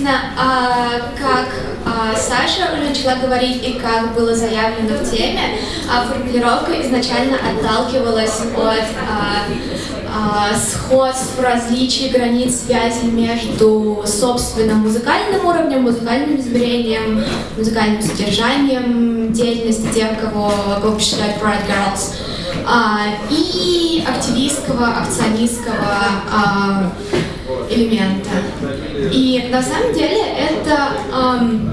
Собственно, а, как а, Саша уже начала говорить и как было заявлено в теме, а, формулировка изначально отталкивалась от сходств, различий, границ, связи между собственным музыкальным уровнем, музыкальным измерением, музыкальным содержанием деятельности тех, кого, кого посчитают Pride Girls, и активистского, акционистского элемента. И на самом деле это эм,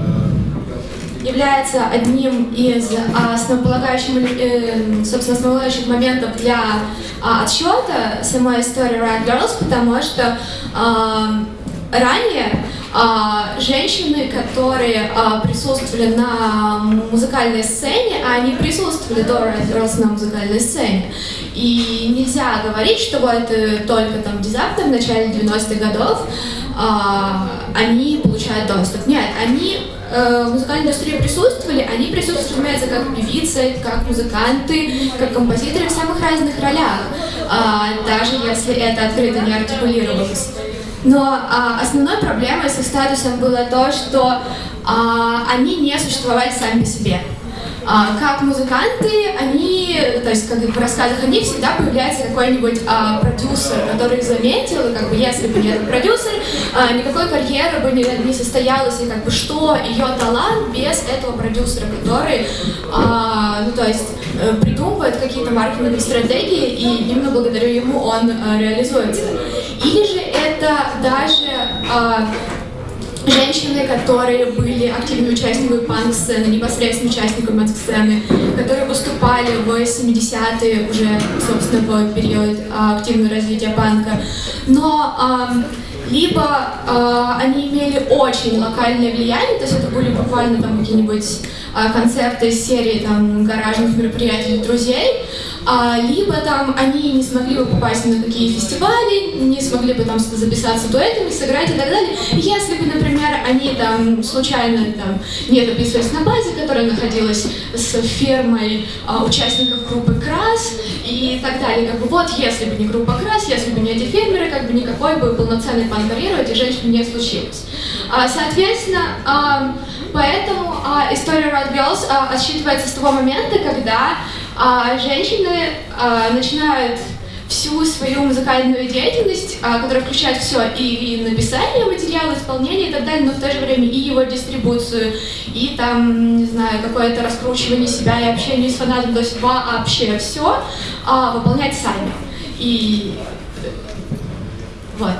является одним из основополагающих, э, собственно, основополагающих моментов для э, отсчета самой истории Riot Girls, потому что э, ранее а, женщины, которые а, присутствовали на музыкальной сцене, а они присутствовали до Girls на музыкальной сцене. И нельзя говорить, что вот э, только там внезапно, в начале 90-х годов, а, они получают доступ. Нет, они э, в музыкальной индустрии присутствовали, они разумеется, как певицы, как музыканты, как композиторы в самых разных ролях, даже если это открыто не артикулировалось. Но а, основной проблемой с их статусом было то, что а, они не существовали сами по себе. А, как музыканты, они, то есть как в рассказах о них всегда появляется какой-нибудь а, продюсер, который заметил, и как бы если бы не этот продюсер, а, никакой карьеры бы не, не состоялась, и как бы что ее талант без этого продюсера, который, а, ну то есть э, придумывает какие-то маркетинговые стратегии, и именно благодаря ему он а, реализуется. Или же даже а, женщины, которые были активными участниками панк-сцены, непосредственно участниками панк-сцены, которые выступали в 70-е уже, собственно, в период а, активного развития панка. Но а, либо а, они имели очень локальное влияние, то есть это были буквально там какие-нибудь а, концерты серии там гаражных мероприятий друзей, а, либо там они не смогли бы попасть на какие фестивали, не смогли бы там записаться дуэтами, сыграть и так далее. Если бы, например, они там случайно там не записывались на базе, которая находилась с фермой а, участников группы Крас и так далее, как бы вот, если бы не группа Крас, если бы не эти фермеры, как бы никакой бы полноценной пан-карьеры этих женщин не случилось. А, соответственно, а, поэтому а, история Red Girls а, отсчитывается с того момента, когда а женщины а, начинают всю свою музыкальную деятельность, а, которая включает все, и, и написание материала, исполнение и так далее, но в то же время и его дистрибуцию, и там, не знаю, какое-то раскручивание себя и общение с фанатом, то есть вообще все а, выполнять сами. И вот.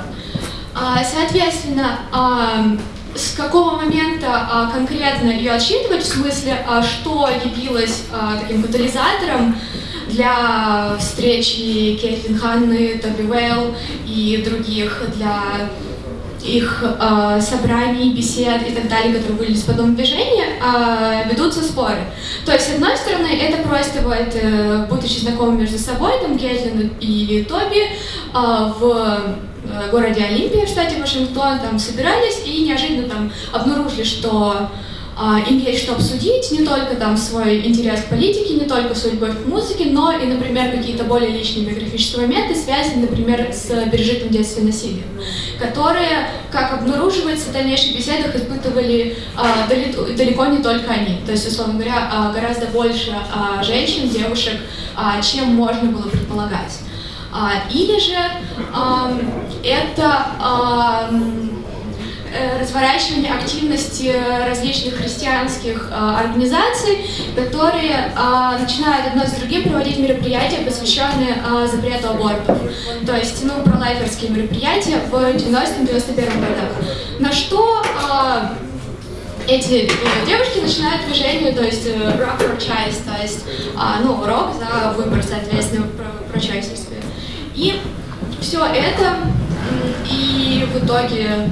А, соответственно, а, с какого момента а, конкретно ее отсчитывать, в смысле, а, что явилось а, таким катализатором для встречи Кейтлин Ханны, Тоби Уэлл и других, для их э, собраний, бесед и так далее, которые были в подобном движении, э, ведутся споры. То есть, с одной стороны, это просто вот, э, будучи знакомы между собой, там, Кейтлин и Тоби, э, в Э, городе Олимпия в штате Вашингтон, там собирались и неожиданно там обнаружили, что а, им есть что обсудить, не только там свой интерес к политике, не только свою любовь к музыке, но и, например, какие-то более личные биографические моменты, связанные, например, с пережитым детством насилием, которые, как обнаруживается в дальнейших беседах, испытывали а, далеко, не только они. То есть, условно говоря, а, гораздо больше а, женщин, девушек, а, чем можно было предполагать. Или же это э, разворачивание активности различных христианских э, организаций, которые э, начинают одно с другим проводить мероприятия, посвященные э, запрету абортов. То есть, ну, пролайферские мероприятия в 90-91 годах. На что э, эти э, девушки начинают движение, то есть э, rock for choice, то есть, э, ну, рок за выбор, соответственно, про, choice. И все это, и в итоге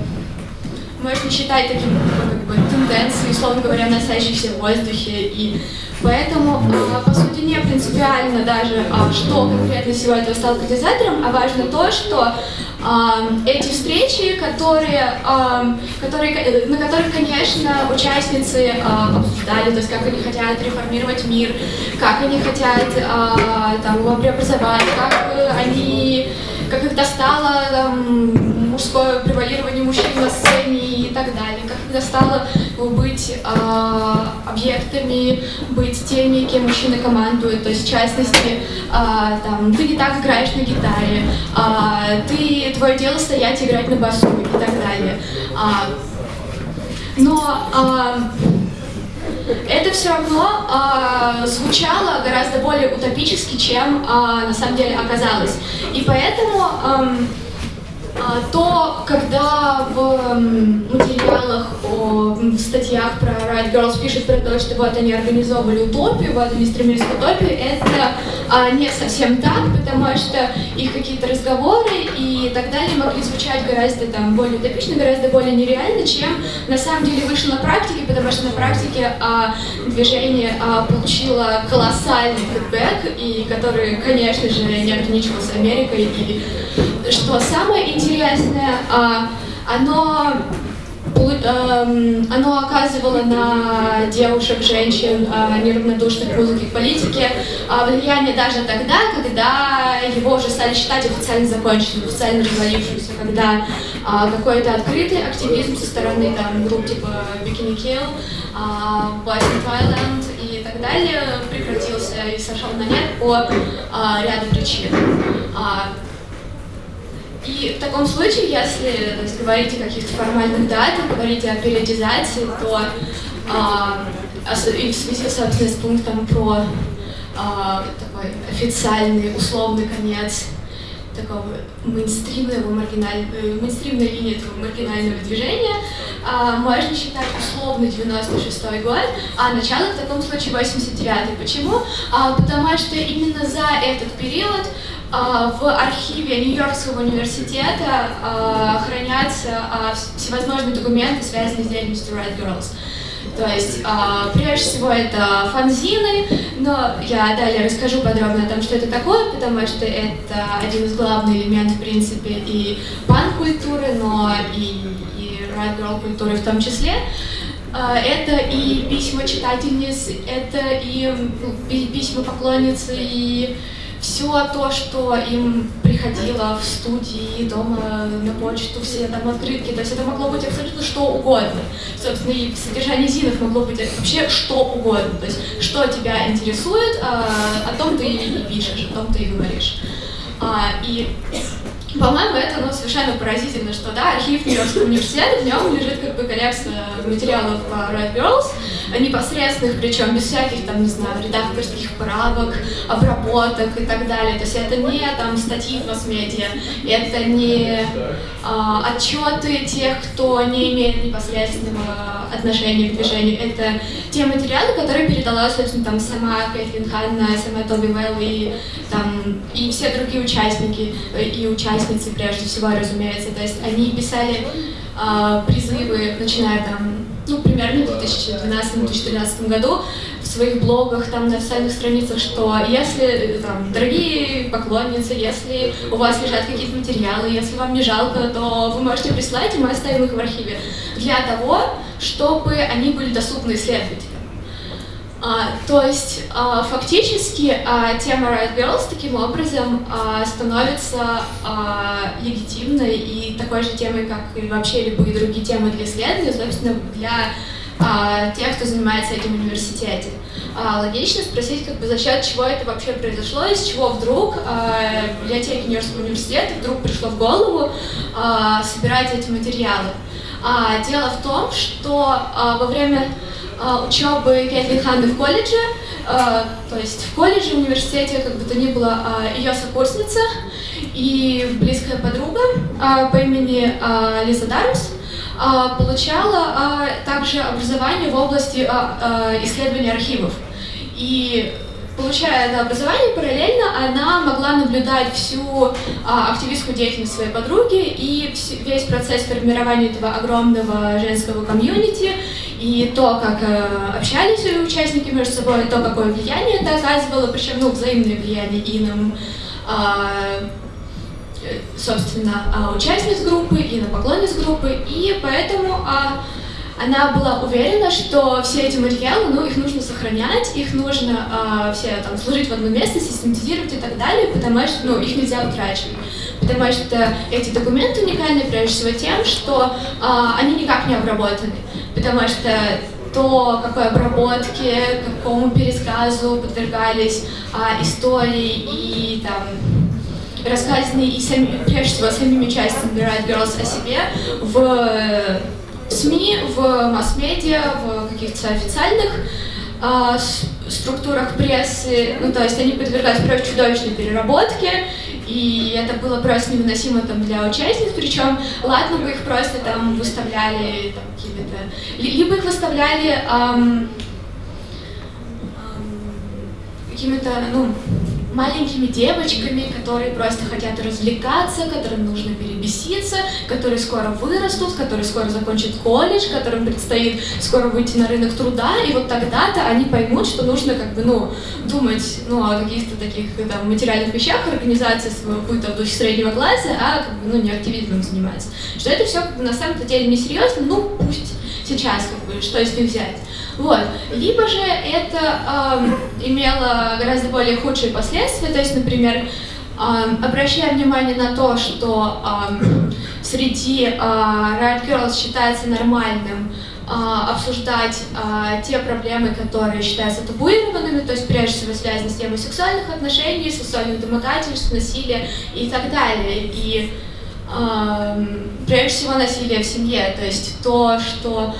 можно считать таким как бы, тенденцией, условно говоря, носящейся в воздухе. И поэтому, а, по сути, не принципиально даже, а, что конкретно всего этого стало катализатором, а важно то, что а, эти встречи, которые, которые, на которых, конечно, участницы обсуждали, то есть как они хотят реформировать мир, как они хотят там, его преобразовать, как они как их достало там, мужское превалирование мужчин перестала быть э, объектами, быть теми, кем мужчины командуют. То есть, в частности, э, там, ты не так играешь на гитаре, э, ты, твое дело стоять и играть на басу и так далее. Э, но э, это все равно э, звучало гораздо более утопически, чем э, на самом деле оказалось. И поэтому... Э, то, когда в материалах, в статьях про Riot Girls пишут про то, что вот они организовывали утопию, вот они стремились к утопии, это а, не совсем так, потому что их какие-то разговоры и так далее могли звучать гораздо там, более утопично, гораздо более нереально, чем на самом деле вышло на практике, потому что на практике а, движение а, получило колоссальный фидбэк, и который, конечно же, не ограничивался Америкой и что самое интересное, а, оно эм, оно оказывало на девушек, женщин, а, неравнодушных к музыке и политике, а, влияние даже тогда, когда его уже стали считать официально законченным, официально развалившимся, когда какой-то открытый активизм со стороны там, групп типа Bikini Kill, Boys in Thailand и так далее прекратился и сошел на нет по ряду причин. И в таком случае, если то есть, говорить о каких-то формальных датах, говорить о периодизации, то а, и в связи, собственно, с пунктом про а, такой официальный, условный конец такого мейнстримного, маргиналь... Э, мейнстримной линии этого маргинального движения, а, можно считать условно 96 год, а начало в таком случае 89 Почему? А, потому что именно за этот период в архиве Нью-Йоркского университета а, хранятся а, всевозможные документы, связанные с деятельностью Red Girls. То есть, прежде всего, это фанзины, но я далее расскажу подробно о том, что это такое, потому что это один из главных элементов, в принципе, и пан-культуры, но и, и Red Girl культуры в том числе. Это и письма читательниц, это и письма поклонницы, и все то, что им приходило в студии, дома, на почту, все там открытки, то есть это могло быть абсолютно что угодно. Собственно, и содержание зинов могло быть вообще что угодно. То есть, что тебя интересует, а, о том ты и пишешь, о том ты и говоришь. А, и по-моему, это ну, совершенно поразительно, что да, архив Нью-Йоркского университета, в нем лежит как бы коллекция материалов по Red Girls, непосредственных, причем без всяких там, не знаю, редакторских правок, обработок и так далее. То есть это не там статьи в масс-медиа, это не а, отчеты тех, кто не имеет непосредственного отношения к движению. Это те материалы, которые передала, собственно, там сама Кэтлин Ханна, сама Тоби Вэлл и, там, и все другие участники и участницы, прежде всего, разумеется. То есть они писали а, призывы, начиная там ну, примерно в 2012-2013 году в своих блогах, там на официальных страницах, что если, там, дорогие поклонницы, если у вас лежат какие-то материалы, если вам не жалко, то вы можете прислать, и мы оставим их в архиве для того, чтобы они были доступны исследователям. А, то есть а, фактически а, тема Riot Girls таким образом а, становится а, легитимной и такой же темой, как и вообще любые другие темы для исследования, собственно, для а, тех, кто занимается этим в университете. А, логично спросить, как бы, за счет чего это вообще произошло, из чего вдруг а, библиотеке Нью-Йоркского университета вдруг пришло в голову а, собирать эти материалы. А, дело в том, что а, во время учебы Кэтлин Ханны в колледже, а, то есть в колледже, в университете, как бы то ни было, а, ее сокурсница и близкая подруга по имени Лиза Дармс получала также образование в области исследования архивов. И получая это образование, параллельно она могла наблюдать всю а, активистскую деятельность своей подруги и весь процесс формирования этого огромного женского комьюнити, и то, как э, общались участники между собой, то, какое влияние это оказывало, причем ну, взаимное влияние и на, э, собственно, а, участниц группы, и на поклонниц группы, и поэтому э, она была уверена, что все эти материалы, ну, их нужно сохранять, их нужно э, все там сложить в одно место, систематизировать и так далее, потому что, ну, их нельзя утрачивать. Потому что эти документы уникальны прежде всего тем, что э, они никак не обработаны. Потому что то, какой обработке, какому пересказу подвергались а, истории и там рассказанные и сами, прежде всего самими участниками Riot Girls о себе в СМИ, в масс-медиа, в каких-то официальных а, структурах прессы, ну то есть они подвергались просто чудовищной переработке, и это было просто невыносимо там для участниц, причем ладно бы их просто там выставляли там, какими-то, либо их выставляли эм, эм, какими-то, ну, маленькими девочками, которые просто хотят развлекаться, которым нужно перебеситься, которые скоро вырастут, которые скоро закончат колледж, которым предстоит скоро выйти на рынок труда, и вот тогда-то они поймут, что нужно как бы, ну, думать, ну, о каких-то таких там материальных вещах, организации своего быта в духе среднего класса, а как бы, ну, не активизмом заниматься. Что это все как бы, на самом-то деле несерьезно, ну, пусть сейчас, как бы, что из них взять. Вот. Либо же это э, имело гораздо более худшие последствия, то есть, например, э, обращая внимание на то, что э, среди э, Riot Girls считается нормальным э, обсуждать э, те проблемы, которые считаются табуированными, то есть прежде всего связаны с темой сексуальных отношений, сексуальных домогательств, насилия и так далее. И э, прежде всего насилие в семье, то есть то, что а,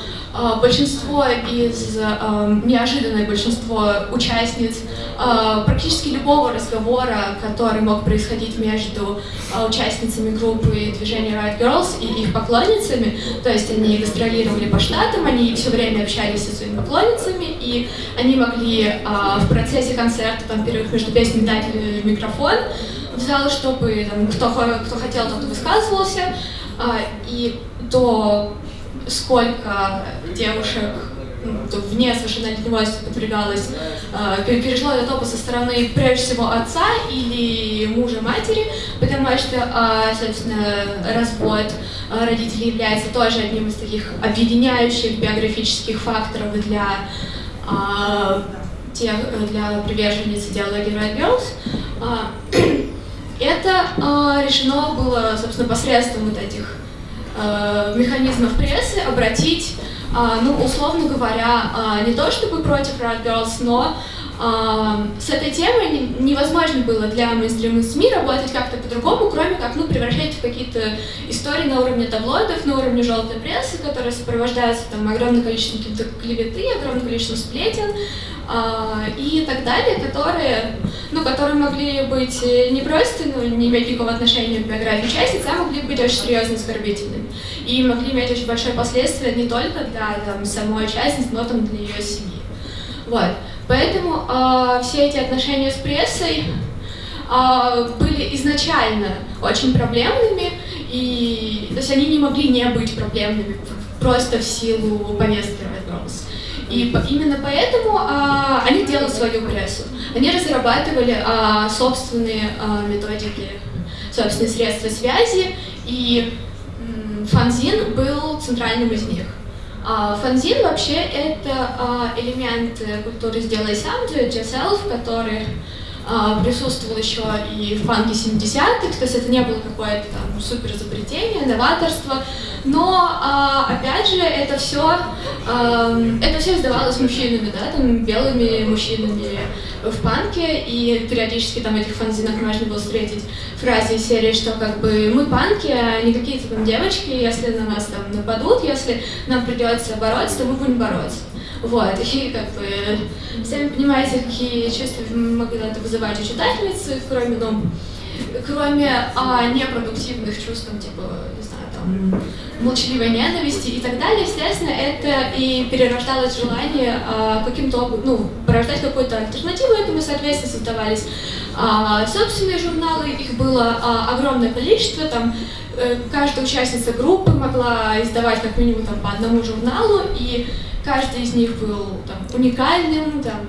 большинство из, а, неожиданное большинство участниц а, практически любого разговора, который мог происходить между участницами группы движения Riot Girls и их поклонницами, то есть они гастролировали по штатам, они все время общались со своими поклонницами, и они могли в процессе концерта, там, перерыв между песнями дать микрофон в зал, чтобы там, кто, кто хотел, тот высказывался, и то сколько девушек ну, вне совершеннолетнего подвергалось, э, перешло этот опыт со стороны, прежде всего, отца или мужа матери, потому что, э, собственно, развод э, родителей является тоже одним из таких объединяющих биографических факторов для тех, для приверженниц идеологии Red Girls. Э, это решено было, собственно, посредством вот этих э, механизмов прессы обратить, э, ну, условно говоря, э, не то чтобы против Riot Girls, но с этой темой невозможно было для мейнстримных СМИ работать как-то по-другому, кроме как ну, превращать в какие-то истории на уровне таблоидов, на уровне желтой прессы, которые сопровождаются там, огромным количеством клеветы, огромным количеством сплетен, а, и так далее, которые, ну, которые могли быть не просто ну, не иметь никакого отношения к биографии участниц, а могли быть очень серьезно оскорбительными. И могли иметь очень большое последствие не только для там, самой участницы, но там, для ее семьи. Вот. Поэтому э, все эти отношения с прессой э, были изначально очень проблемными, и то есть они не могли не быть проблемными просто в силу повестки Red и именно поэтому а, они делают свою прессу. Они разрабатывали а, собственные а, методики, собственные средства связи, и м, фанзин был центральным из них. А, фанзин вообще это а, элемент культуры «сделай сам», «do it yourself», который а, присутствовал еще и в панке 70-х, то есть это не было какое-то там супер изобретение, новаторство, но, а, опять же, это все, это все издавалось мужчинами, да, там, белыми мужчинами в панке, и периодически там этих фанзинах можно было встретить фразы из серии, что как бы мы панки, а не какие-то там девочки, если на нас там нападут, если нам придется бороться, то мы будем бороться. Вот, и как бы, сами понимаете, какие чувства могли это вызывать у читательницы, кроме, ну, кроме а, непродуктивных чувств, типа, не знаю, там, молчаливой ненависти и так далее, естественно, это и перерождалось желание а, каким-то, ну, порождать какую-то альтернативу этому, соответственно, создавались а, собственные журналы, их было а, огромное количество, там, э, каждая участница группы могла издавать как минимум там, по одному журналу, и каждый из них был там, уникальным, там,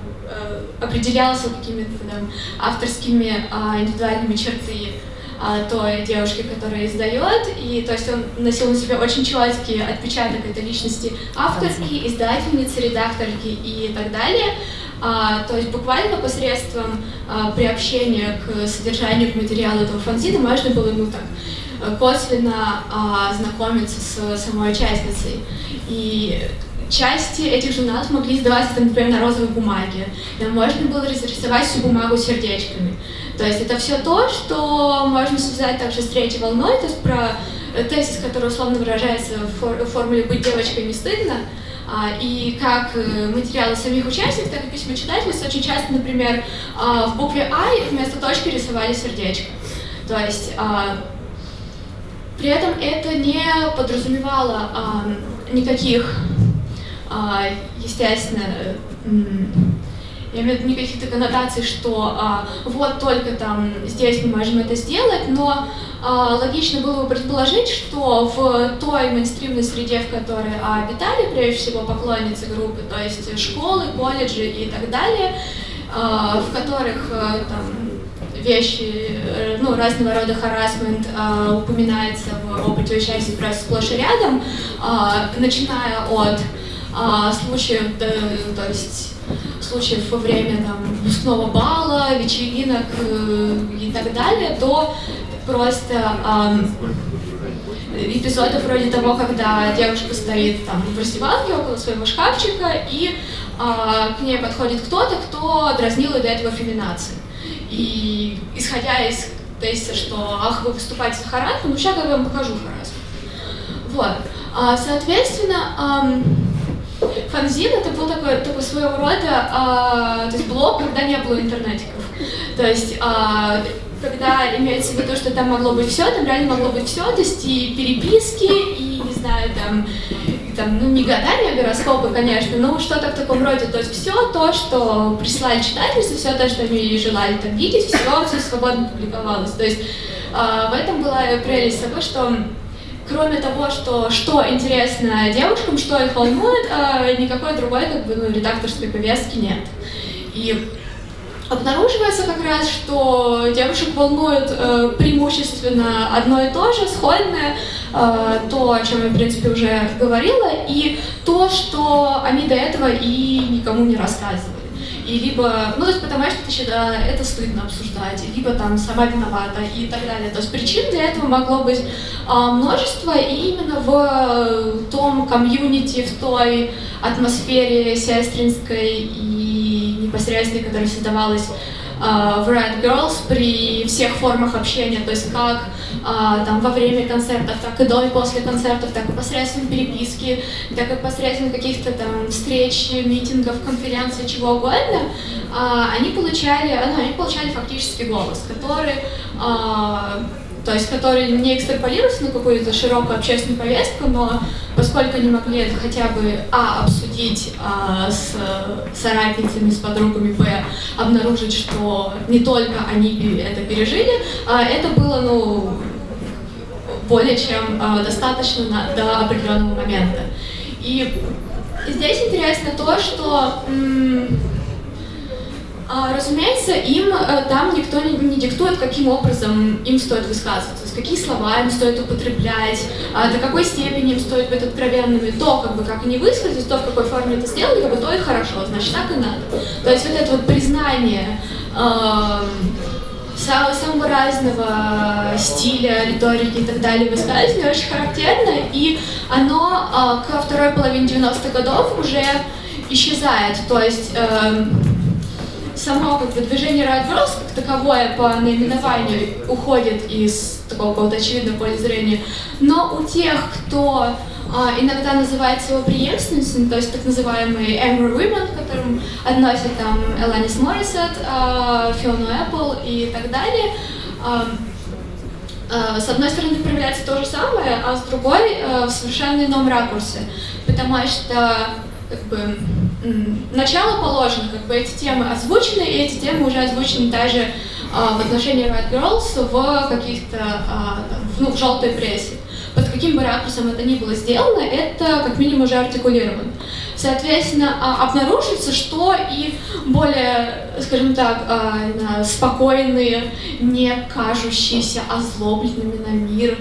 э, определялся какими-то там, авторскими э, индивидуальными черты э, той девушки, которая издает, и то есть он носил на себе очень четкий отпечаток этой личности авторки, издательницы, редакторки и так далее. А, то есть буквально посредством а, приобщения к содержанию, к материалу этого фанзина можно было ну, так, косвенно а, знакомиться с самой участницей. И части этих журналов могли издаваться, например, на розовой бумаге. Там можно было разрисовать всю бумагу сердечками. То есть это все то, что можно связать также с третьей волной, то есть про тезис, который условно выражается в формуле «быть девочкой не стыдно», а, и как э, материалы самих участников, так и письма читателей очень часто, например, а, в букве «I» вместо точки рисовали сердечко. То есть а, при этом это не подразумевало никаких, естественно, я имею в виду никаких коннотаций, что а, вот только там здесь мы можем это сделать, но а, логично было бы предположить, что в той мейнстримной среде, в которой а, обитали прежде всего поклонницы группы, то есть школы, колледжи и так далее, а, в которых а, там вещи, э, ну, разного рода харасмент а, упоминается в опыте участия просто сплошь и рядом, а, начиная от а, случаев, да, то есть случаев во время там, выпускного бала, вечеринок э, и так далее, до просто э, эпизодов вроде того, когда девушка стоит там в раздевалке около своего шкафчика, и э, к ней подходит кто-то, кто дразнил ее до этого феминации. И исходя из тезиса, что «ах, вы выступаете за харасмент, ну сейчас я вам покажу харасмент». Вот. А, соответственно, Фанзин это был такой, такой своего рода а, то есть блог, когда не было интернетиков. То есть а, когда имеется в виду, что там могло быть все, там реально могло быть все, то есть и переписки, и, не знаю, там, там ну, не гадания, а гороскопы, конечно, но что-то в таком роде, то есть все то, что прислали читательницы, все то, что они желали там видеть, все, все свободно публиковалось. То есть э, в этом была прелесть того, что кроме того, что, что интересно девушкам, что их волнует, э, никакой другой как бы, ну, редакторской повестки нет. И обнаруживается как раз, что девушек волнует э, преимущественно одно и то же, сходное, э, то, о чем я, в принципе, уже говорила, и то, что они до этого и никому не рассказывали и либо, ну, то есть потому что ты считаешь, это стыдно обсуждать, либо там сама виновата и так далее. То есть причин для этого могло быть а, множество, и именно в том комьюнити, в той атмосфере сестринской и непосредственной, которая создавалась в Red Girls при всех формах общения, то есть как а, там во время концертов, так и до и после концертов, так и посредством переписки, так и посредством каких-то там встреч, митингов, конференций, чего угодно, а, они получали, ну, они получали фактически голос, который то есть которые не экстраполируются на какую-то широкую общественную повестку, но поскольку они могли это хотя бы, а, обсудить а, с соратницами, с подругами, б, обнаружить, что не только они это пережили, а это было, ну, более чем а, достаточно на, до определенного момента. И здесь интересно то, что а, разумеется, им э, там никто не диктует, каким образом им стоит высказываться, какие слова им стоит употреблять, а, до какой степени им стоит быть откровенными, то, как бы, как они высказались, то, в какой форме это сделали, как бы, то и хорошо, значит, так и надо. То есть вот это вот признание самого разного стиля, риторики и так далее высказывания очень характерно, и оно э, ко второй половине 90-х годов уже исчезает. То есть э, само как бы, движение Girls как таковое по наименованию уходит из такого какого-то очевидного поля зрения, но у тех, кто а, иногда называет его преемственницами, то есть так называемые Angry Women, к которым относят там Эланис Моррисет, а, Фиону Эппл и так далее, а, а, с одной стороны проявляется то же самое, а с другой а, в совершенно ином ракурсе, потому что как бы начало положено, как бы эти темы озвучены, и эти темы уже озвучены даже а, в отношении Red Girls в каких-то, а, ну, в желтой прессе. Под каким бы ракурсом это ни было сделано, это как минимум уже артикулировано. Соответственно, а, обнаружится, что и более, скажем так, спокойные, не кажущиеся озлобленными на мир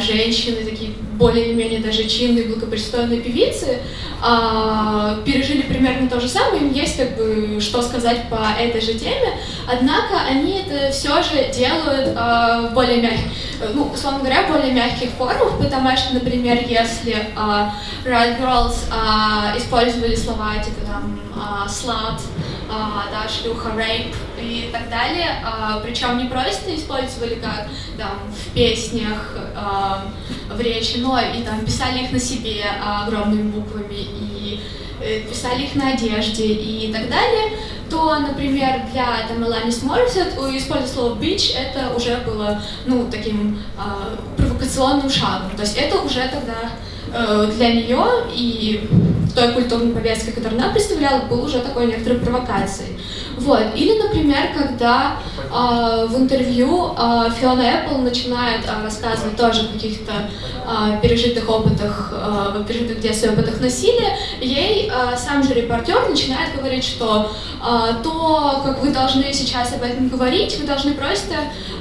женщины, такие более или менее даже чинные, благопристойные певицы, а, пережили примерно то же самое, им есть как бы что сказать по этой же теме, однако они это все же делают а, в более мягких, ну, условно говоря, более мягких формах, потому что, например, если а, Riot Girls а, использовали слова типа там а, slut, да, шлюха, рейп и так далее, а, причем не просто использовали как там в песнях, а, в речи, но и там писали их на себе а, огромными буквами и э, писали их на одежде и так далее, то, например, для там, Эланис Моррисет использовать слово «bitch» это уже было, ну, таким э, провокационным шагом. То есть это уже тогда э, для нее и той культурной повестки, которую она представляла, был уже такой некоторой провокацией. Вот. Или, например, когда э, в интервью э, Фиона Эппл начинает э, рассказывать тоже о каких-то э, пережитых опытах, э, пережитых в детстве опытах насилия, ей э, сам же репортер начинает говорить, что э, то, как вы должны сейчас об этом говорить, вы должны просто,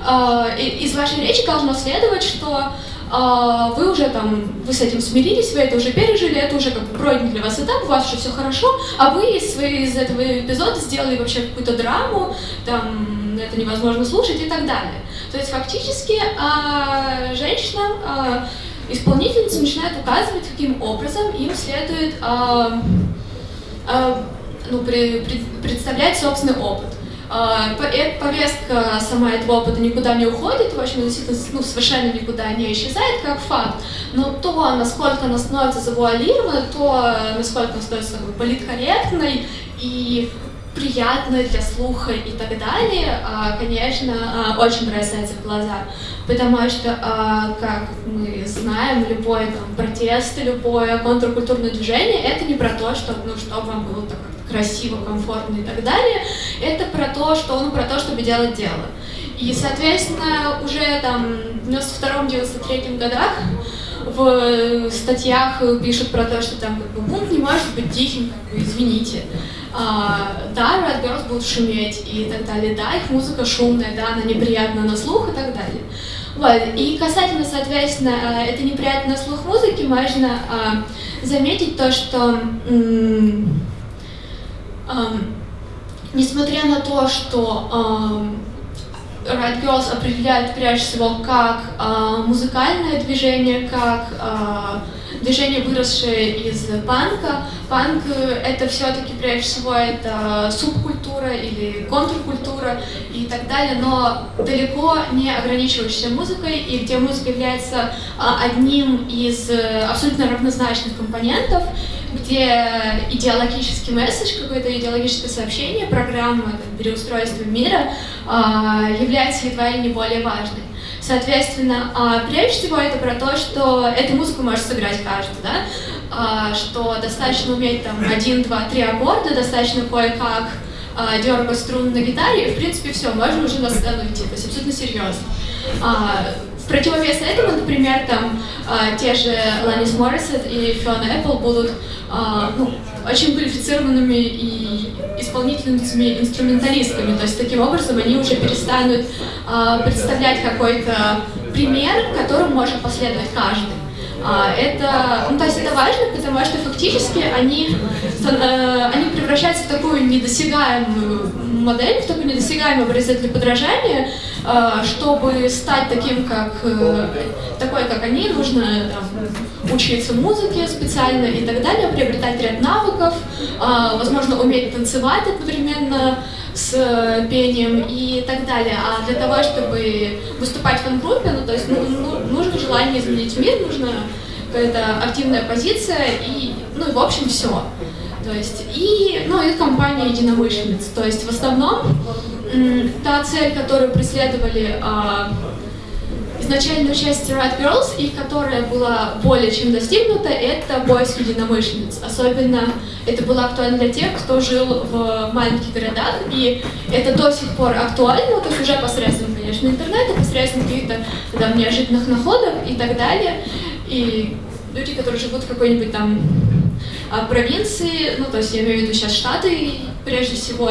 э, из вашей речи должно следовать, что вы уже там, вы с этим смирились, вы это уже пережили, это уже как бы пройден для вас этап, у вас уже все хорошо, а вы из, из этого эпизода сделали вообще какую-то драму, там, это невозможно слушать и так далее. То есть фактически а, женщинам, а, исполнительницы начинают указывать, каким образом им следует а, а, ну, представлять собственный опыт. А, повестка сама этого опыта никуда не уходит, в общем, действительно ну, совершенно никуда не исчезает как факт, но то, насколько она становится завуалированной, то, насколько она становится как бы, политкорректной и приятной для слуха и так далее, а, конечно, а, очень бросается в глаза. Потому что, как мы знаем, любой там, протест, любое контркультурное движение — это не про то, что, ну, чтобы вам было так красиво, комфортно и так далее. Это про то, что, ну, про то, чтобы делать дело. И, соответственно, уже там в 92-93 годах в статьях пишут про то, что там как бы бунт не может быть тихим, как бы, извините. А, да, Red Girls будут шуметь и так далее, да, их музыка шумная, да, она неприятна на слух и так далее. Вот. И касательно, соответственно, э, это неприятно на слух музыки, можно а, заметить то, что несмотря на то, что Riot Girls определяют прежде всего как uh, музыкальное движение, как uh, движение, выросшее из панка. Панк — это все-таки прежде всего это субкультура или контркультура и так далее, но далеко не ограничивающаяся музыкой, и где музыка является uh, одним из абсолютно равнозначных компонентов, где идеологический месседж, какое-то идеологическое сообщение, программа переустройства мира э, является едва ли не более важной. Соответственно, э, прежде всего это про то, что эту музыку может сыграть каждый, да? э, что достаточно уметь там один, два, три аккорда, достаточно кое-как э, дергать струн на гитаре, и в принципе все, можно уже на то есть абсолютно серьезно. В противовес этому, например, там э, те же Ланис Моррисет и Фиона Эппл будут э, ну, очень квалифицированными и исполнительницами, инструменталистками. То есть таким образом они уже перестанут э, представлять какой-то пример, которым может последовать каждый. Это, ну, то есть это важно, потому что фактически они, они превращаются в такую недосягаемую модель, в такой недосягаемый образец для подражания, Э, чтобы стать таким, как э, такой, как они, нужно там, учиться музыке специально и так далее, приобретать ряд навыков, э, возможно, уметь танцевать одновременно с пением и так далее. А для того, чтобы выступать в фан-группе, ну, то есть ну, ну, нужно желание изменить мир, нужна какая-то активная позиция и, ну, и в общем, все. То есть, и, ну, и компания единомышленниц. То есть, в основном, та цель, которую преследовали а, изначально участие Red Girls, и которая была более чем достигнута, это поиск единомышленниц. Особенно это было актуально для тех, кто жил в маленьких городах, и это до сих пор актуально, то есть уже посредством, конечно, интернета, посредством каких-то там, неожиданных находок и так далее. И люди, которые живут в какой-нибудь там а, провинции, ну, то есть я имею в виду сейчас Штаты, прежде всего,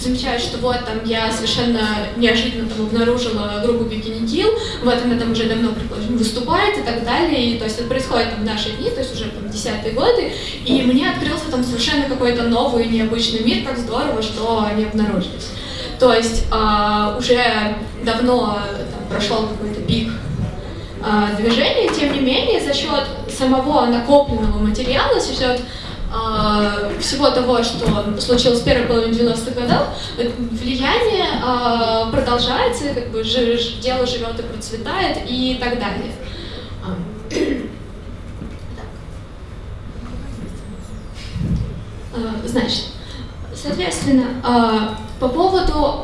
замечают, что вот там я совершенно неожиданно там обнаружила группу Kill, вот она там уже давно, предположим, выступает и так далее, и то есть это происходит там в наши дни, то есть уже там десятые годы, и мне открылся там совершенно какой-то новый необычный мир, как здорово, что они обнаружились. То есть э, уже давно там, прошел какой-то пик э, движения, тем не менее, за счет самого накопленного материала, за счет всего того, что случилось в первой половине 90-х годов, влияние э, продолжается, как бы дело живет и процветает и так далее. Значит, соответственно, по поводу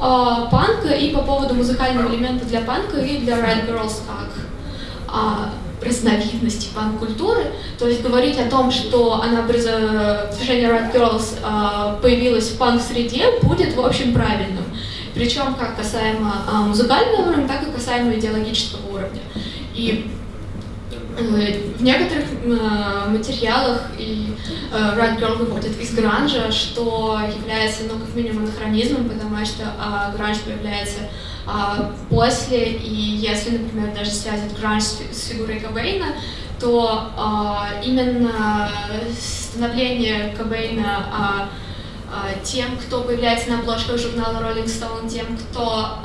панка и по поводу музыкального элемента для панка и для Red Girls как разновидности панк-культуры, то есть говорить о том, что она движение Red Girls появилось в панк-среде, будет, в общем, правильным. Причем как касаемо музыкального уровня, так и касаемо идеологического уровня. И в некоторых материалах и Red Girl выходит из гранжа, что является, ну, как минимум, анахронизмом, потому что гранж появляется после, и если, например, даже связать гранж с фигурой Кобейна, то именно становление Кобейна тем, кто появляется на обложках журнала Rolling Stone, тем, кто,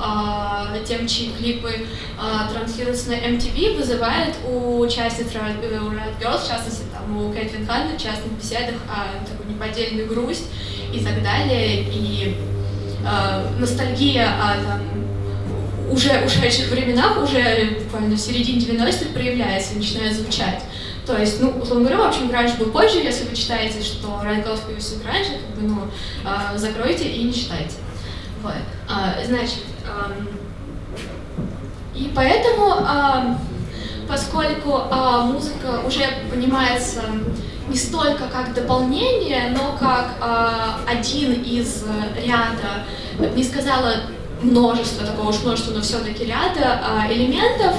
э, тем, чьи клипы э, транслируются на MTV, вызывает у участниц Riot, Riot Girls, в частности, там, у Кэтлин Ханна, в частных беседах, э, такую неподдельную грусть и так далее, и э, ностальгия о там, уже ушедших временах, уже буквально в середине 90-х проявляется начинает звучать. То есть, ну, условно говоря, в общем, гранж был позже, если вы читаете, что Райан Голос появился гранже, как бы, ну, э, закройте и не читайте. Вот. А, значит, и поэтому, э, поскольку музыка уже понимается не столько как дополнение, но как один из ряда, не сказала множество, такого уж множества, но все-таки ряда э, элементов,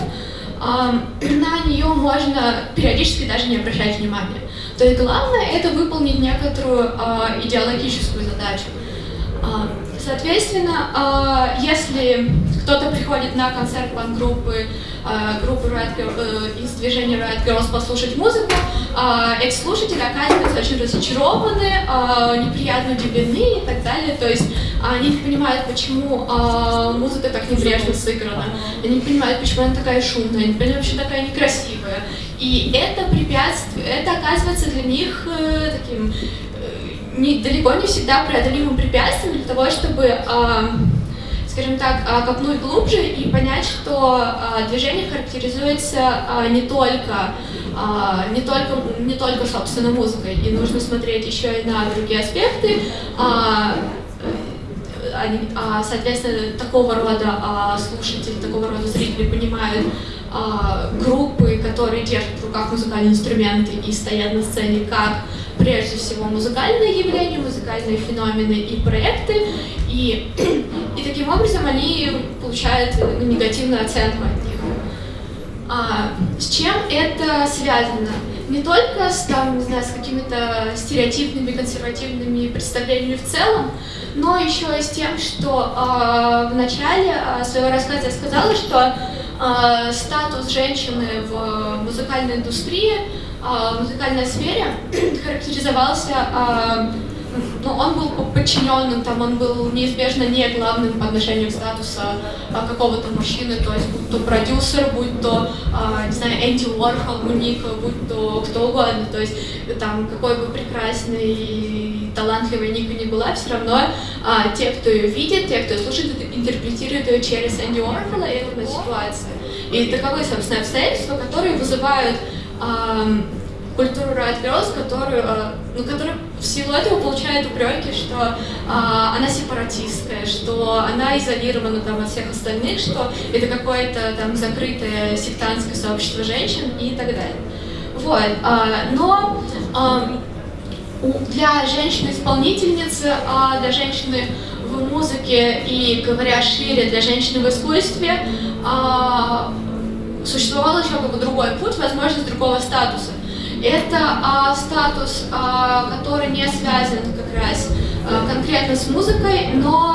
на нее можно периодически даже не обращать внимания. То есть главное это выполнить некоторую э, идеологическую задачу. Соответственно, если кто-то приходит на концерт пан-группы э, группы Riot Girl, э, из движения Riot Girls послушать музыку, э, эти слушатели оказываются очень разочарованы, э, неприятно удивлены и так далее. То есть они не понимают, почему э, музыка так небрежно сыграна, они не понимают, почему она такая шумная, они понимают, почему такая некрасивая. И это препятствие, это оказывается для них э, таким не, далеко не всегда преодолимым препятствием для того, чтобы, скажем так, э, копнуть глубже и понять, что э, движение характеризуется э, не только не только не только собственно музыкой, и нужно смотреть еще и на другие аспекты. А, соответственно, такого рода а, слушатели, такого рода зрители понимают а, группы, которые держат в руках музыкальные инструменты и стоят на сцене как прежде всего музыкальные явления, музыкальные феномены и проекты, и, и таким образом они получают ну, негативную оценку от них. А, с чем это связано? Не только с, там, не знаю, с какими-то стереотипными, консервативными представлениями в целом, но еще и с тем, что э, в начале э, своего рассказа я сказала, что э, статус женщины в музыкальной индустрии, э, в музыкальной сфере характеризовался э, ну, он был подчиненным, там он был неизбежно не главным по отношению к статусу а, какого-то мужчины, то есть будь то продюсер, будь то, а, не знаю, Энди Уорхол у будь то кто угодно, то есть там какой бы прекрасный и талантливой Ника не была, все равно а, те, кто ее видит, те, кто ее слушает, интерпретируют ее через Энди Уорхола и это ситуация. И таковы, собственно, обстоятельства, которые вызывают а, культуру Riot которую, а, ну, которая в силу этого получает упреки, что а, она сепаратистская, что она изолирована там, от всех остальных, что это какое-то там закрытое сектантское сообщество женщин и так далее. Вот. А, но а, для женщины-исполнительницы, а для женщины в музыке и, говоря шире, для женщины в искусстве, а, существовал еще как бы другой путь, возможность другого статуса. Это а, статус, а, который не связан как раз конкретно с музыкой, но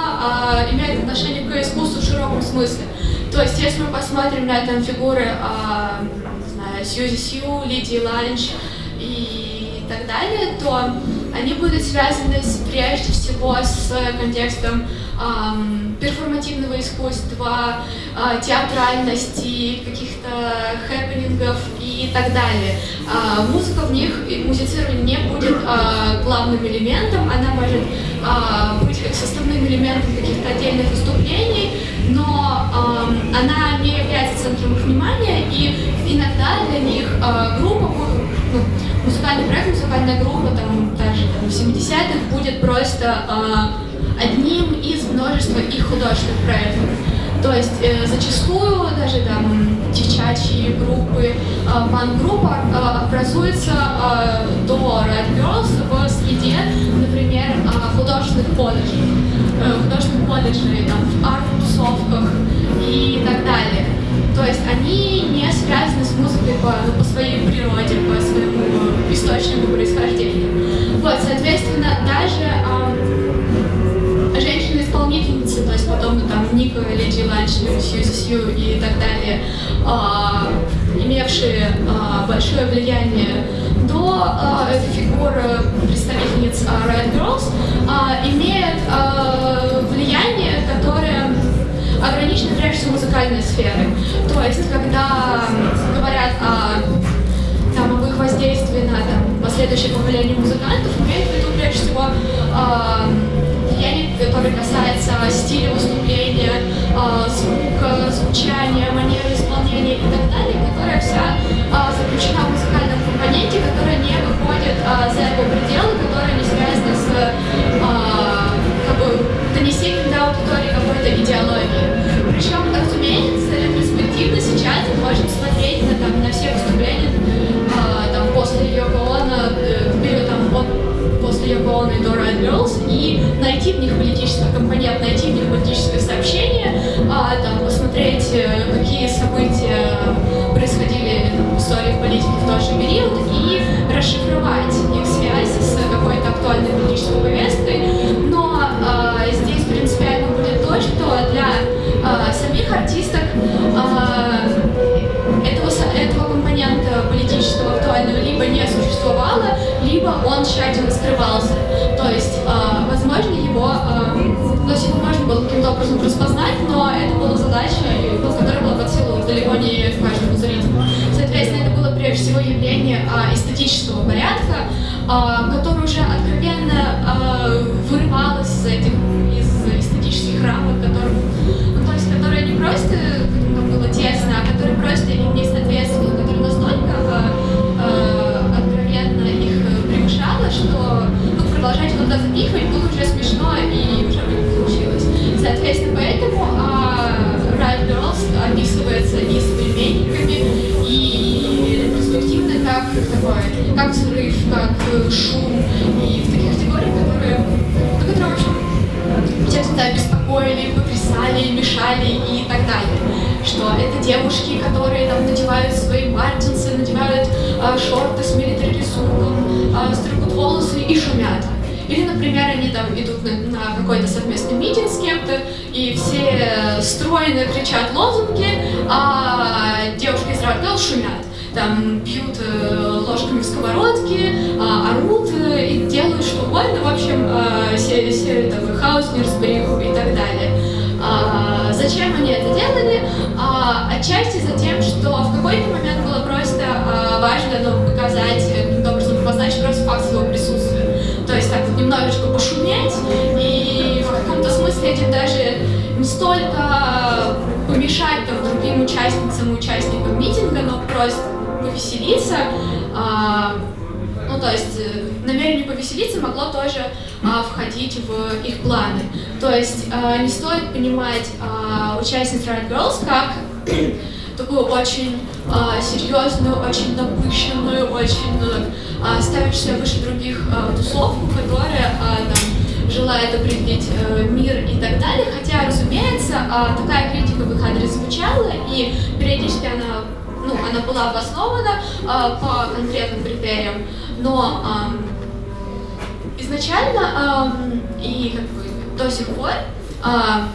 имеет отношение к искусству в широком смысле. То есть, если мы посмотрим на там фигуры, не знаю, Сьюзи Сью, Лидии Ланч и так далее, то они будут связаны с, прежде всего с контекстом эм, перформативного искусства, э, театральности, каких-то хэппенингов и так далее. Э, музыка в них, музицирование не будет э, главным элементом, она может э, быть как составным элементом каких-то отдельных выступлений, но э, она не является центром их внимания, и иногда для них э, группа, ну, музыкальный проект, музыкальная группа, там, даже там, в 70-х будет просто э, одним из множества их художественных проектов. То есть э, зачастую даже там девчачьи группы, э, пан-группа э, образуется э, до Red Girls в среде, например, э, художественных колледжей, э, художественных колледжей, там, в арт-тусовках и так далее. То есть они не связаны с музыкой по, ну, по своей природе, по своему источнику происхождения. Вот, соответственно, даже э, женщины-исполнительницы, то есть подобно там Ника, Леди Ланч, Сьюзи Сью и так далее, э, имевшие э, большое влияние до э, фигуры представительниц э, Red Girls, э, имеют э, музыкальной сферы. То есть, когда говорят о, там, об их воздействии на там, последующее поколение музыкантов, имеют в виду прежде всего э, влияние, которое касается стиля выступления, э, звука, звучания, манеры исполнения и так далее, которая вся э, заключена в музыкальном компоненте, которая не выходит э, за его пределы, которая не связана с э, как бы, донесением до аудитории какой-то идеологии. И Дора Girls и найти в них политический компонент, найти в них политическое сообщение, э, там, посмотреть, э, какие события происходили там, в истории в политике в тот же период и расшифровать их связь с какой-то актуальной политической повесткой. Но э, здесь принципиально будет то, что для э, самих артисток э, этого, этого компонента политического актуального либо не существовало, либо он тщательно скрывался. Э, которое уже откровенно девушки, которые там надевают свои мартинсы, надевают э, шорты с милитари рисунком, э, стригут волосы и шумят. Или, например, они там идут на, на какой-то совместный митинг с кем-то, и все стройно кричат лозунги, а девушки из Ротгелл шумят. Там пьют э, ложками в сковородке, э, орут э, и делают что угодно, в общем, э, все, все такой хаос, неразбериху ну, показать, каким-то образом обозначить просто факт своего присутствия. То есть так вот немножечко пошуметь, и в каком-то смысле этим даже не столько помешать там, другим участницам и участникам митинга, но просто повеселиться. А, ну, то есть намерение повеселиться могло тоже а, входить в их планы. То есть а, не стоит понимать а, участниц Riot Girls как такую очень а, серьезную, очень напыщенную, очень а, ставящую выше других а, тусовку, которая а, там, желает определить а, мир и так далее. Хотя, разумеется, а, такая критика в их адрес звучала, и периодически она, ну, она была обоснована а, по конкретным критериям, но а, изначально э, и как бы до сих пор а,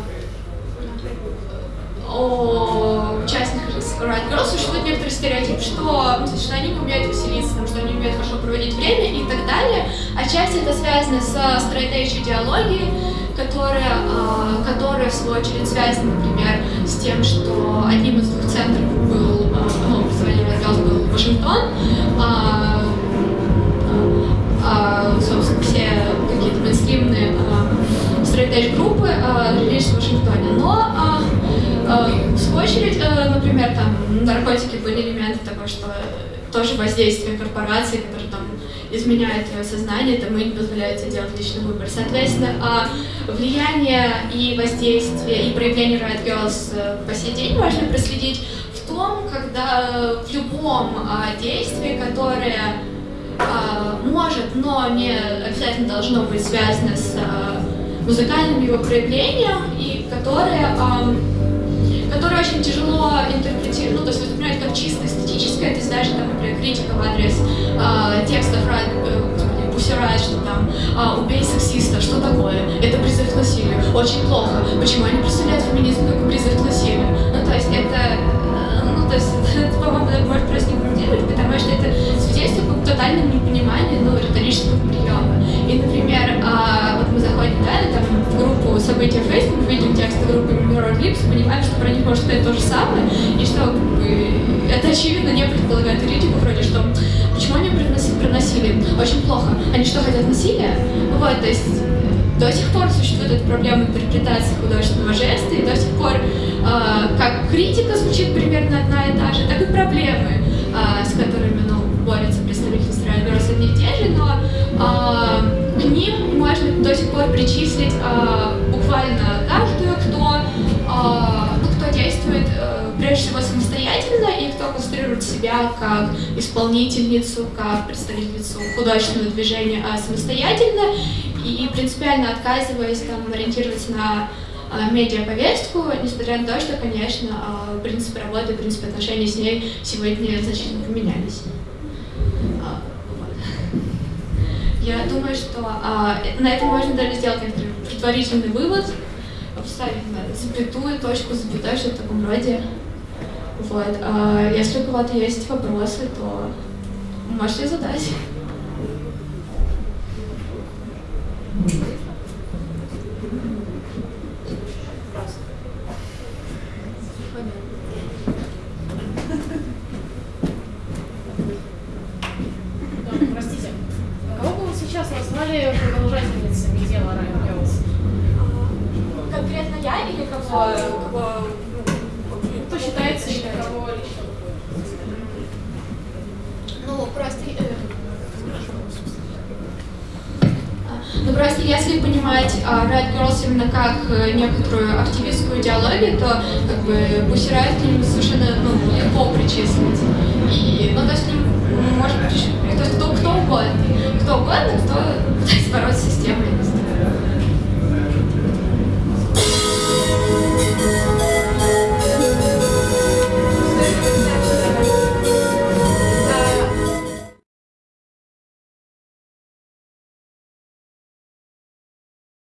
о участниках Riot Girls существует некоторый стереотип, что, что они не умеют веселиться, там, что они умеют хорошо проводить время и так далее. Отчасти это связано с straight идеологией, которая, а, которая, в свою очередь, связана, например, с тем, что одним из двух центров был, а, ну, представление Riot Girls был Вашингтон, а, собственно, все какие-то мейнстримные straight группы а, родились в Вашингтоне. Но в свою очередь, а, например, там наркотики были элементы того, что тоже воздействие корпорации, которые там изменяют твое сознание, там и не позволяют тебе делать личный выбор. Соответственно, а, влияние и воздействие, и проявление Riot Girls э, по сей день важно проследить в том, когда в любом а, действии, которое а, может, но не обязательно должно быть связано с а, музыкальным его проявлением, и которое, которое очень тяжело интерпретировать, ну, то есть воспринимать как чисто эстетическое, есть даже, там, например, критика в адрес а, текстов Пусирает, что там а, «убей сексиста», что такое? Это призыв к насилию. Очень плохо. Почему они представляют феминизм как призыв к насилию? Ну, то есть это, очевидно, не предполагает критику, вроде, что почему они приносили? Очень плохо. Они что, хотят насилия? Вот, то есть до сих пор существует эта проблема интерпретации художественного жеста, и до сих пор э, как критика звучит примерно одна и та же, так и проблемы, э, с которыми ну, борются представители Страйберс одни и те же, но э, к ним можно до сих пор причислить э, буквально каждую, кто, э, ну, кто действует э, прежде всего самостоятельно конструирует себя как исполнительницу, как представительницу художественного движения а самостоятельно и принципиально отказываясь там, ориентироваться на э, медиаповестку, несмотря на то, что, конечно, э, принципы работы, принципы отношений с ней сегодня значительно поменялись. А, Я думаю, что э, на этом можно даже сделать некоторый предварительный вывод, поставить на запятую, точку запятой, что в таком роде. Вот. А если у кого-то есть вопросы, то можете задать.